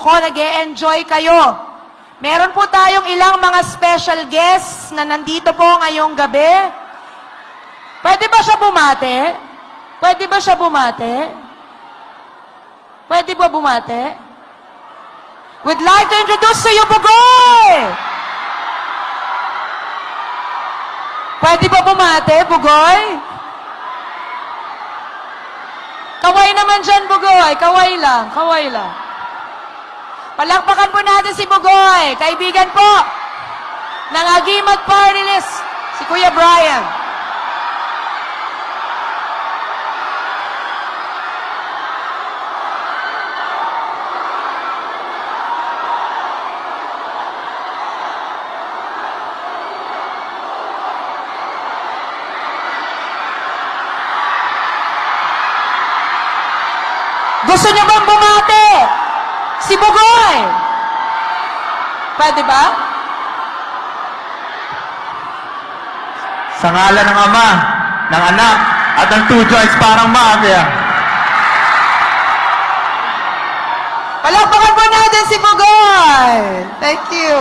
ko nag enjoy kayo. Meron po tayong ilang mga special guests na nandito po ngayong gabi. Pwede ba siya bumate? Pwede ba siya bumate? Pwede ba bumate? Would like to introduce to you, Bugoy! Pwede ba bumate, Bugoy? Kaway naman dyan, Bugoy. Kaway lang, kaway lang. Palakpakan po natin si Bugoy. Kaibigan po ng Agimat Party List, si Kuya Brian. Gusto niyo bang bumate? Si Bugoy! Pwede ba? Sa ngalan ng Ama, ng Anak, at ng two joints parang mafia. Palakpakan po natin si Bugoy! Thank you.